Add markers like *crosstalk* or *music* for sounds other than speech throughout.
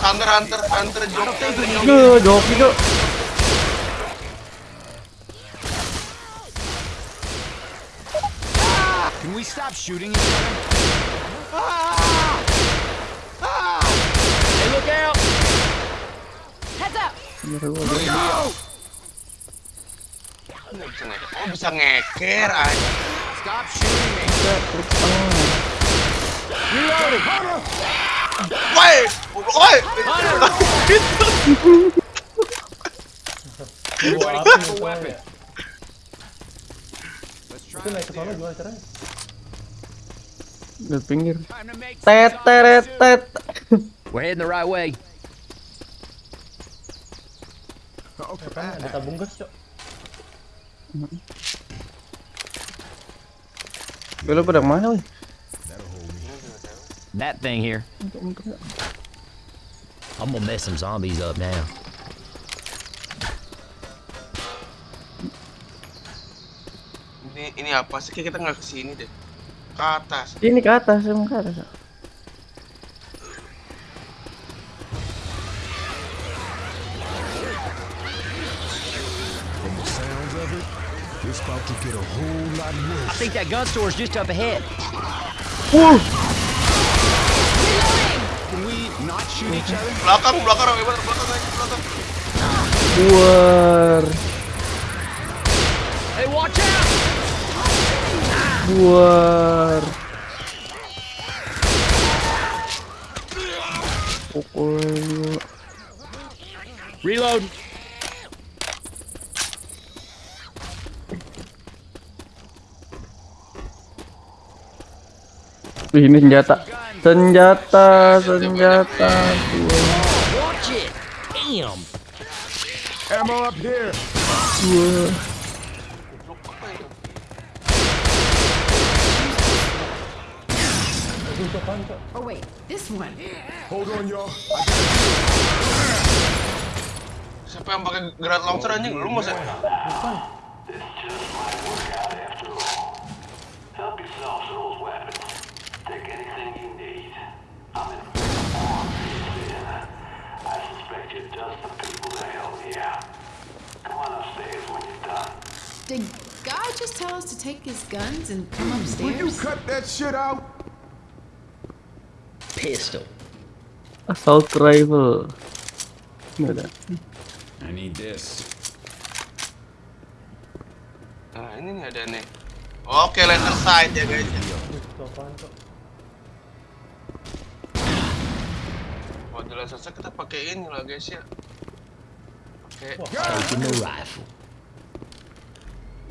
Hunter, Hunter, Hunter, joki. Duh, joki tuh. Can we stop shooting each other? Hey, look out! Heads up! Ngeker. Oh, bisa ngeker aja. Stop shooting me. Reloading! Woi, woi. Itu naik ke this sana here. gimana caranya? Di pinggir. Tet. We're heading the right way. Apaan? Ada tabung gas, Cok. Lu pada mana, wih? That thing here. I'm gonna mess some zombies up now. Ini ini apa sih? Kayak kita nggak kesini deh. Ke atas. Ini ke atas, emang ke atas. From the sounds of it, it's about to get a whole lot I think that gun store's just up ahead. Wuh, Belakang, belakang, Ewan, belakang aja, belakang. buar, Hey, watch out! buar. Pukul lu. Reload. Wih, ini senjata. Senjata, senjata. Ammo up here! Oh wait, this one. Hold on, y'all. Siapa yang pakai gerak launcher anjing? Lu masa? Help Did God just tell us to take his guns and come upstairs? Will you upstairs? cut that shit out? Pistol. Assault rifle. Nggak ada. I need this. Nah, ini nih ada nih. Oke, lantern side ya guys. Laser sight kita pakai ini lah guys ya. Pakai the rifle.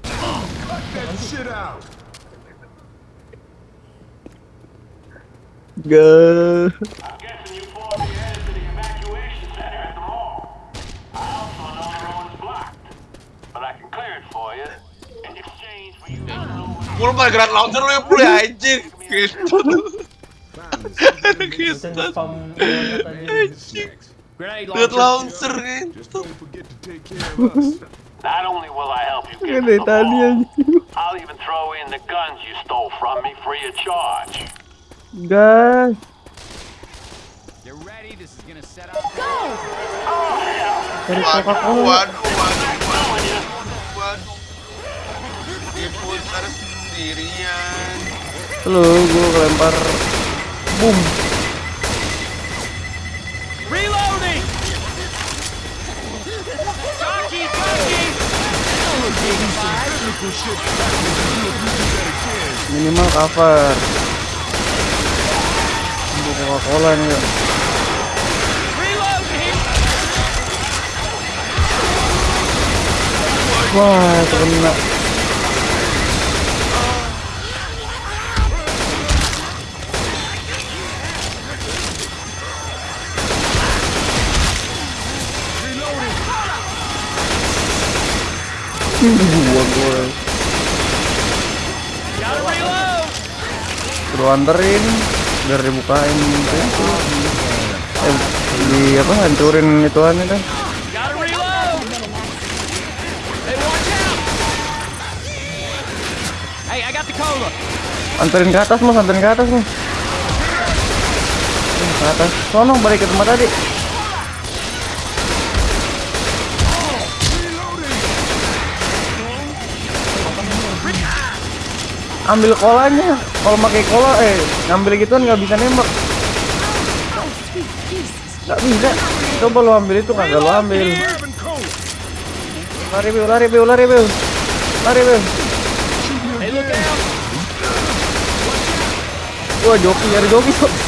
Cut that shit out! Pul pakai gerak launcher lu ya pul ya anjing. Gitu. *laughs* *laughs* Aja. Grenade Gerak launcher. kan. Us. Not only will I help you get the anjing. I'll even throw in the guns you stole from me free of charge. Gas. Get ready. This is gonna set up. Dari Waduh, Coca-Cola. waduh, waduh, waduh, waduh. Dia putar sendirian. Lu gua kelempar. Boom. Reloading. Minimal cover. Untuk Coca-Cola nih. ya. Wah, itu kena. Gua gua. Gotta reload. Suruh anterin biar dibukain pintu. Eh, di apa hancurin ituan itu. Anterin ke atas, Mas, anterin ke atas, Mas. Ke atas. Sono balik ke tempat tadi. Ambil kolanya. Kalau pakai kola eh ngambil gituan nggak bisa nembak. Nggak bisa. Coba lo ambil itu kagak lo ambil. Lari Bill, lari Bill, lari Bill. Lari out! Wah, joki, ada joki kok. *laughs*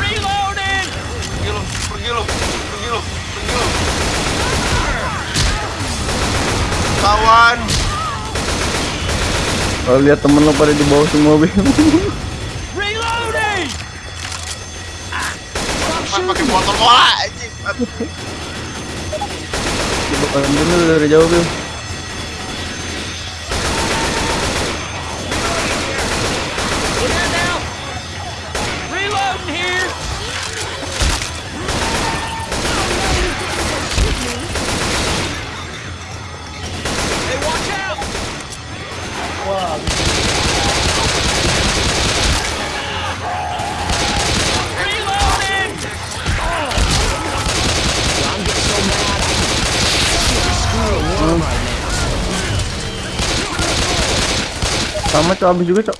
Reloading! Pergi lo, pergi lo, pergi lo, pergi lo. Kawan, Kalau lihat temen lo pada di bawah semua Bill. Reloading! Mas pakai motor bola anjing. Coba ambil lu dari jauh Bill. Cok habis juga cok.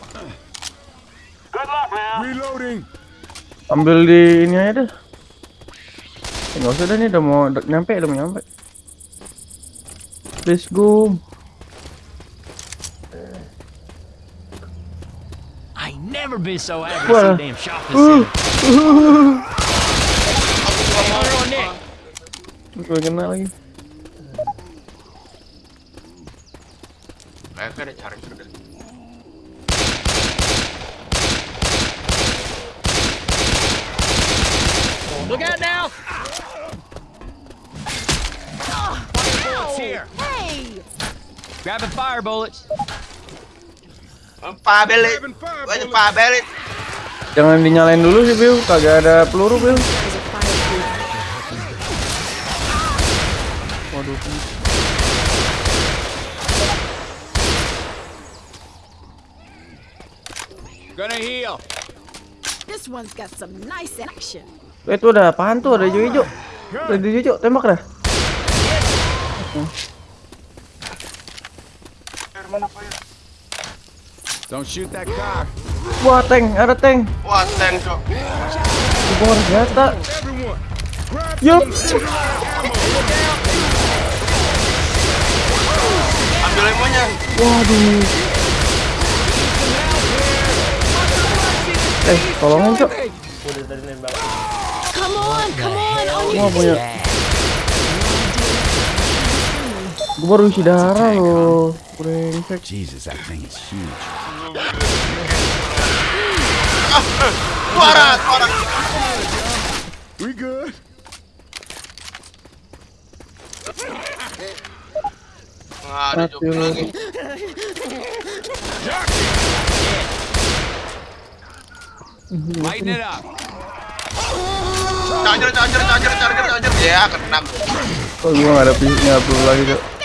Good luck now. Reloading. Ambil di ini aja dah. Eh, Nggak usah dah nih udah mau udah nyampe udah mau nyampe. Let's go. I never been so happy to Well, see damn Hunter on Nick. Gue kena lagi. Mereka ada charger deh. Look out now! Fire bullets here. Hey! Grabbing fire bullets. Fire banyak bullets. pa belit. Jangan dinyalain dulu sih Bill, kagak ada peluru Bill. Waduh. Gonna heal. This one's got some nice action. Eh, itu ada apaan tuh? Ada hijau-hijau. Ada hijau, tembak dah. Don't shoot that car. Wah, tank, ada tank. Wah, tank cok. Di bawah senjata. Everyone. Grab Yup. Ambil lemonya. Waduh. Eh, tolongin cok. Udah tadi nembak. Come on, come on, nggak punya. Gua baru isi darah loh. Brengsek. Jesus, that thing is huge. Suara, suara. We good. Nah, ada joki lagi. Lighten it up. Charger, charger, charger, charger, charger. Ya, kena. Kok gua nggak ada pi- nggak perlu lagi cok.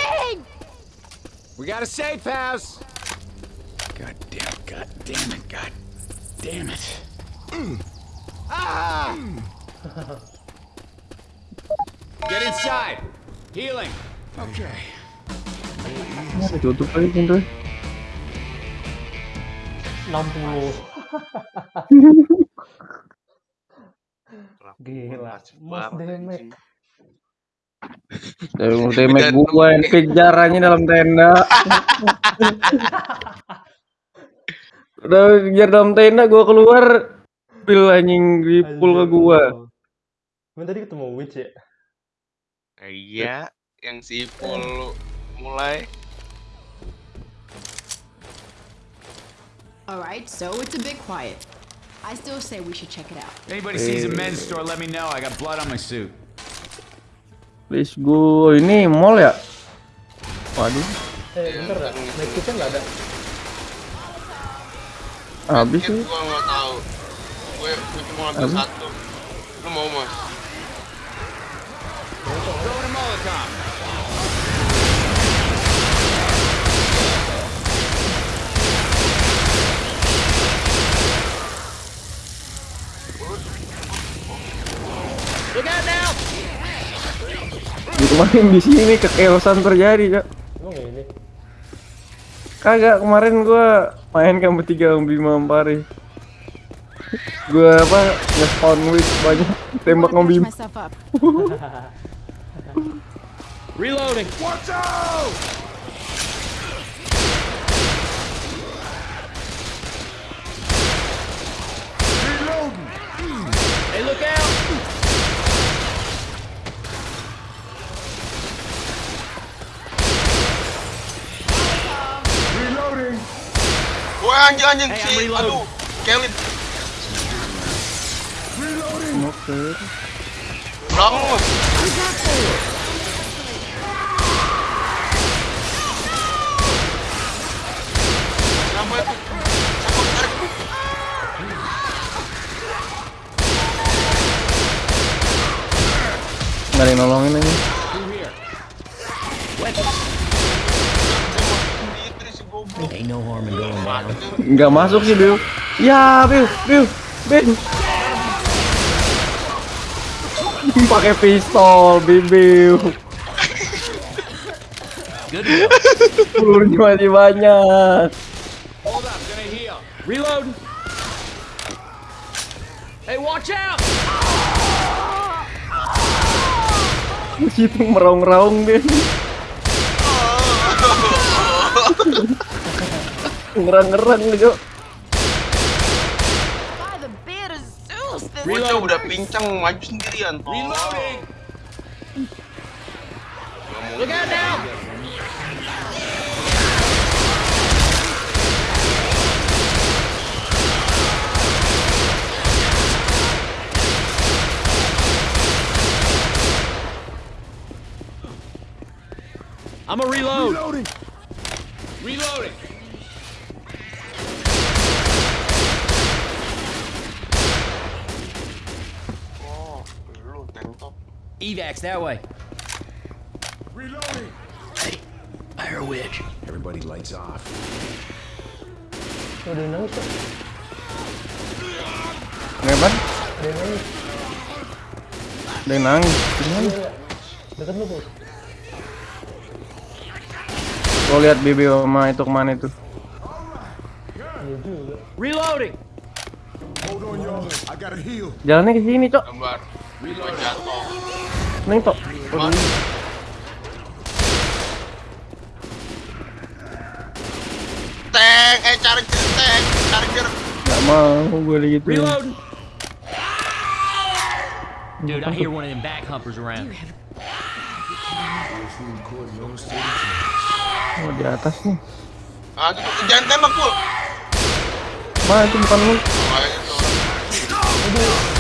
We got a safe house. God damn it, god damn it, god damn it. Ah! Get inside. Healing. Okay. Ada tutup lagi pintu. 60. Gila. Mas damage. Dari ultimate gua yang kejar aja dalam tenda. Udah kejar dalam tenda gua keluar. Pil anjing di pull ke gua. Emang tadi ketemu witch ya? Iya, yang si Ipul mulai. Alright, so it's a bit quiet. I still say we should check it out. Anybody sees a men's store, let me know. I got blood on my suit. Let's go. Ini mall ya? Waduh, Eh, bentar dah. Naik kita nggak ada. habis sih. gua nggak tahu. Gue, cuma ngambil Apa? satu. Lu mau mas? Molotov. Kemarin di sini kekeosan terjadi cok Emang ya ini? kagak kemarin gua main kan bertiga sama Bima Ampari gua apa nge-spawn with banyak tembak sama Bima. *laughs* Reloading. Watch out! Reloading! Hey, look out! Reloading! Wah anjing anjing I'm si aduh Kelly lu. Itu? Siapa tarik? ada yang nolongin aja nggak masuk sih Bill. Ya Bill Bill Ben pakai pistol Bill pelurunya masih banyak. Reloading. Hey, watch out! situ meraung-raung dia ngerang-ngerang Zeus, this Bocah udah pincang maju sendirian. Reloading. Look out now! I'm a reload. Reloading! Reloading. Oh, lu tank top. Evacs that way. Reloading! Hey, I hear a witch. Everybody lights off. Yang nangis tuh. Kenapa? Nangis. Ada yang nangis Gimana? Iya, Deket lu, Bos. Lo lihat Bibi sama itu ke mana itu Iya. Reloading. Hold on, y'all. I gotta heal. Jalannya ke sini, Cok. Gambar. Jatuh. Neng, Tok. Mana? Tank, eh charger tank, charger. Gak mau gue gitu. Reloading. Dude, I hear one of them back humpers around. Oh, di atas nih. Ah, jangan tembak pul. Ma, itu bukan lu. Makanya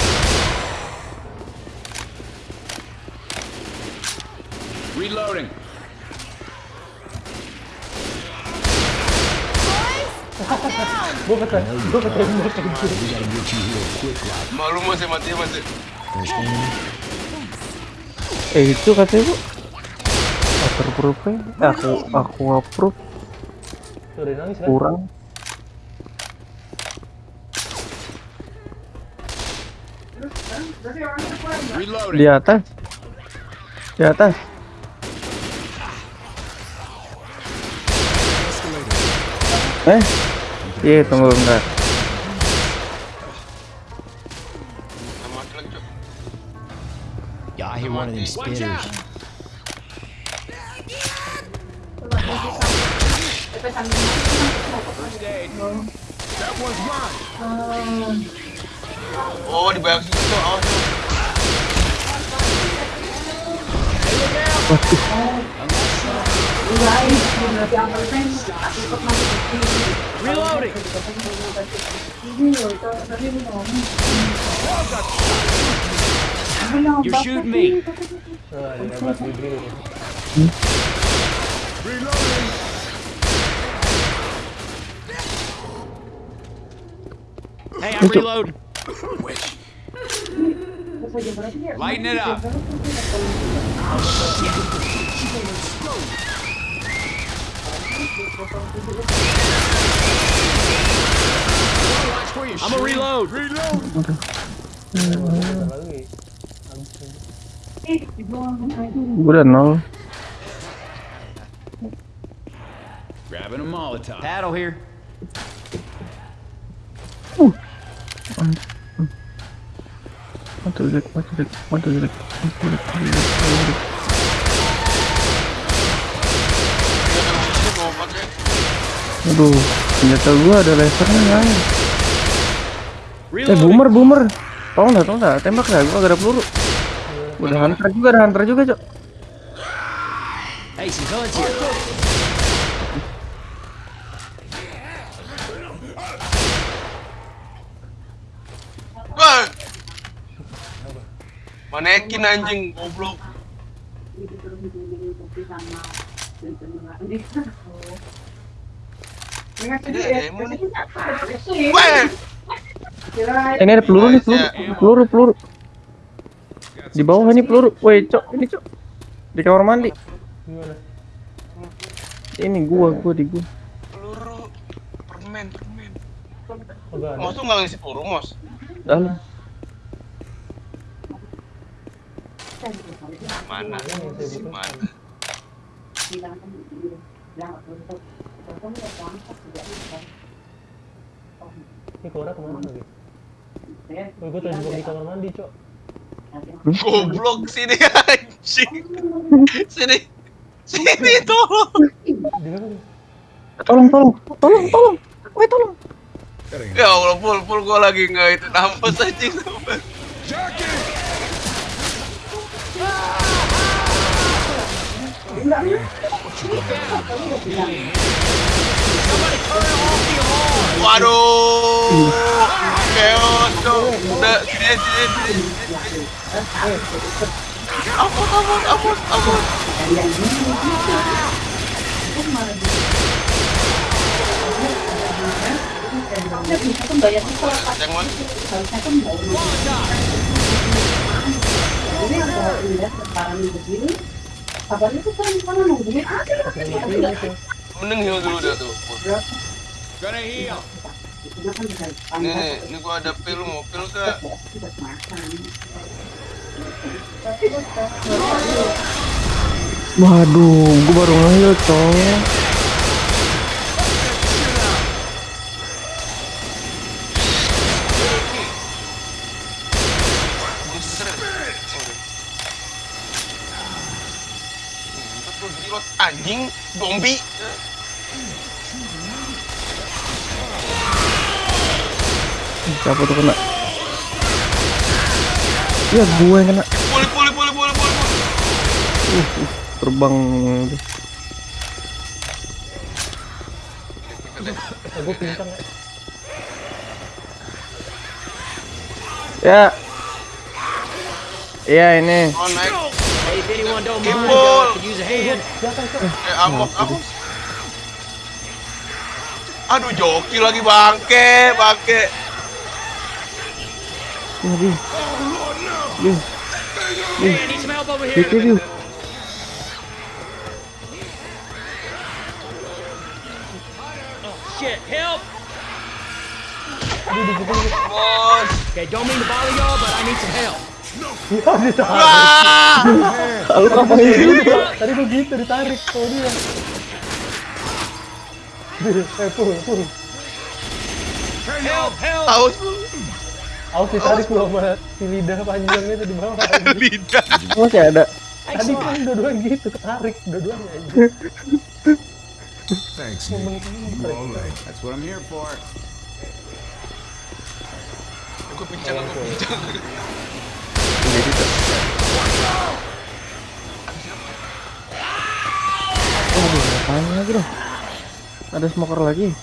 Reloading. Gue kata, gue kata anjir. Malu masih mati masih. Eh, itu katanya, Bu. Waterproof. Eh, aku aku approve kan? kurang. Di atas. Di atas. Eh? Iya, tunggu bentar. Yeah, I hear one of them Watch spitters. That one's mine. Oh, di situ. Oh. Reloading. You're shooting me. Nah, ada yang hebat di diri nih. Reloading! Hey, I'm reloading. Lighten it up. I'm a reload. Reload! Kata lagi. Habis ini. Gue udah nol. Grabbing a Molotov. Paddle here. Matu jelek, matu jelek, matu jelek, matu jelek, matu jelek, matu jelek. Ini mau pakai Aduh, senjata gua ada lasernya nggak? Eh, boomer, boomer. Tolong dah, tolong dah, tembak dah, gua gak ada peluru. Udah hunter juga, ada hunter juga, Cok. Manekin anjing goblok. Ada demo nih. Wah! Eh, ini ada peluru nih, peluru, peluru, peluru. Di bawah ini peluru. Woi, Cok, ini Cok. Di kamar mandi. Ini gua, gua di gua. Peluru permen, permen. Mos tuh nggak ngisi peluru, Mos. Dalam. Mana? Mana? Ini Cora ke mana lagi? Oh, gue terjebak di kamar mandi, Cok. Goblok sini anjing. Sini. Sini tolong. Tolong, tolong, tolong, tolong. Woi, tolong. Ya Allah, pul pul gua lagi nggak itu nampes anjing. Waduh, chaos sini. Ampun ampun ampun? Mending heal dulu dah tuh. Gonna heal. Nih, ini gua ada pil, mau pil kak? Waduh, gua baru ngehil, Cok. Zombie. Siapa tuh kena? Ya, gue yang kena. Puli puli puli puli puli. puli. Terbang. Oh, gue pincang ya. Ya. Ini. Oh naik. If anyone don't mind, could use a hand. Eh. Aduh joki lagi bangke bangke. Ini, Bi. Bi. Hey, I need some help over here. Itu, Bi. Shit, help. Bos. Okay, don't mean to bother y'all, but I need some help. Wah. Lu ngapain sih? Tadi gue gitu ditarik sama dia. Eh, pul, pul. Help, help. Tahu Awas ditarik lu sama si lidah panjangnya itu di bawah. lidah. Masih ada. Tadi kan dua-duanya gitu, ketarik dua-duanya. Thanks? That's what I'm here for. Pincang pincang. Lagi dong? Ada smoker lagi.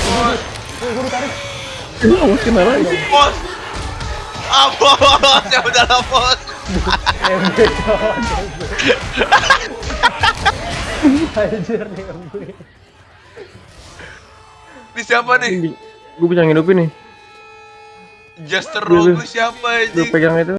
Bos. Ini awas kena lagi. Bos. Ah bos. Ya udahlah bos. Anjir nih gue. Ini siapa nih? Gue bisa ngidupin nih. Juster Dulu. Rogu siapa Gue anjing? pegang itu.